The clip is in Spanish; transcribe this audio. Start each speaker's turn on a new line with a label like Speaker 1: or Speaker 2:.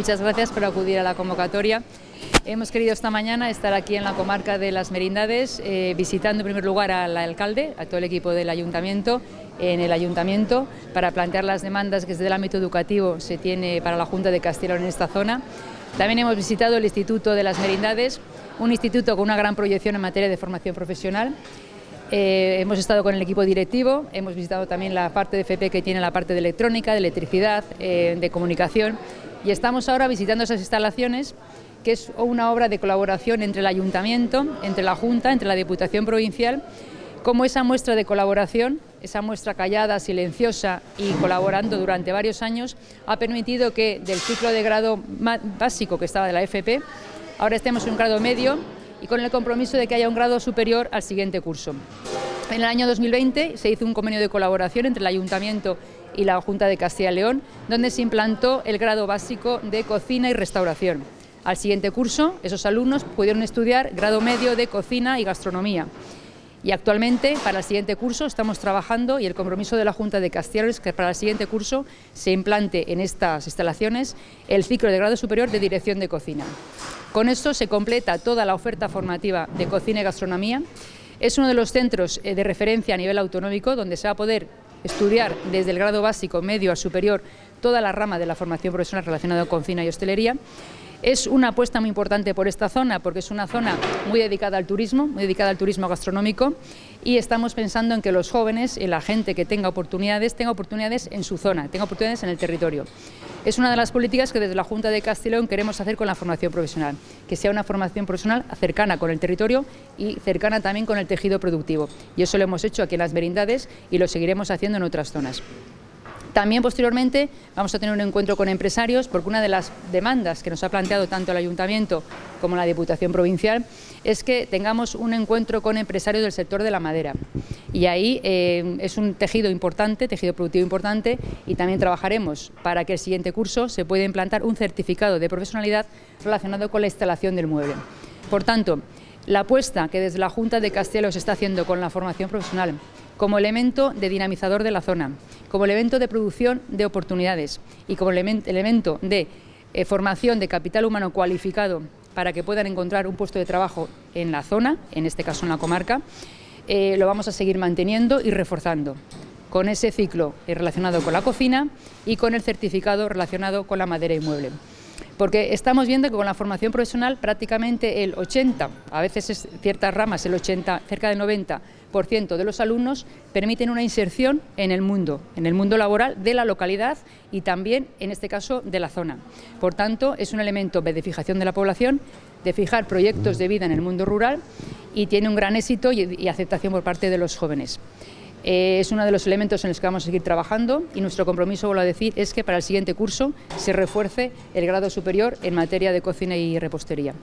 Speaker 1: muchas gracias por acudir a la convocatoria. Hemos querido esta mañana estar aquí en la comarca de Las Merindades, eh, visitando en primer lugar al alcalde, a todo el equipo del ayuntamiento, en el ayuntamiento, para plantear las demandas que desde el ámbito educativo se tiene para la Junta de Castilla en esta zona. También hemos visitado el Instituto de Las Merindades, un instituto con una gran proyección en materia de formación profesional, eh, hemos estado con el equipo directivo, hemos visitado también la parte de FP que tiene la parte de electrónica, de electricidad, eh, de comunicación y estamos ahora visitando esas instalaciones que es una obra de colaboración entre el Ayuntamiento, entre la Junta, entre la Diputación Provincial, como esa muestra de colaboración, esa muestra callada, silenciosa y colaborando durante varios años, ha permitido que del ciclo de grado básico que estaba de la FP, ahora estemos en un grado medio y con el compromiso de que haya un grado superior al siguiente curso. En el año 2020 se hizo un convenio de colaboración entre el Ayuntamiento y la Junta de Castilla y León, donde se implantó el grado básico de cocina y restauración. Al siguiente curso, esos alumnos pudieron estudiar grado medio de cocina y gastronomía. Y actualmente, para el siguiente curso, estamos trabajando y el compromiso de la Junta de Castilla es que para el siguiente curso se implante en estas instalaciones el ciclo de grado superior de dirección de cocina. Con esto se completa toda la oferta formativa de cocina y gastronomía. Es uno de los centros eh, de referencia a nivel autonómico donde se va a poder estudiar desde el grado básico, medio a superior toda la rama de la formación profesional relacionada con cocina y hostelería es una apuesta muy importante por esta zona porque es una zona muy dedicada al turismo, muy dedicada al turismo gastronómico y estamos pensando en que los jóvenes y la gente que tenga oportunidades, tenga oportunidades en su zona, tenga oportunidades en el territorio. Es una de las políticas que desde la Junta de Castellón queremos hacer con la formación profesional, que sea una formación profesional cercana con el territorio y cercana también con el tejido productivo. Y eso lo hemos hecho aquí en las merindades y lo seguiremos haciendo en otras zonas. También posteriormente vamos a tener un encuentro con empresarios porque una de las demandas que nos ha planteado tanto el Ayuntamiento como la Diputación Provincial es que tengamos un encuentro con empresarios del sector de la madera. Y ahí eh, es un tejido importante, tejido productivo importante y también trabajaremos para que el siguiente curso se pueda implantar un certificado de profesionalidad relacionado con la instalación del mueble. Por tanto, la apuesta que desde la Junta de Castelo se está haciendo con la formación profesional como elemento de dinamizador de la zona, como elemento de producción de oportunidades y como elemento de eh, formación de capital humano cualificado para que puedan encontrar un puesto de trabajo en la zona, en este caso en la comarca, eh, lo vamos a seguir manteniendo y reforzando con ese ciclo relacionado con la cocina y con el certificado relacionado con la madera y mueble porque estamos viendo que con la formación profesional prácticamente el 80, a veces es ciertas ramas el 80, cerca del 90% de los alumnos permiten una inserción en el mundo, en el mundo laboral de la localidad y también, en este caso, de la zona. Por tanto, es un elemento de fijación de la población, de fijar proyectos de vida en el mundo rural y tiene un gran éxito y aceptación por parte de los jóvenes. Eh, es uno de los elementos en los que vamos a seguir trabajando y nuestro compromiso, vuelvo a decir, es que para el siguiente curso se refuerce el grado superior en materia de cocina y repostería.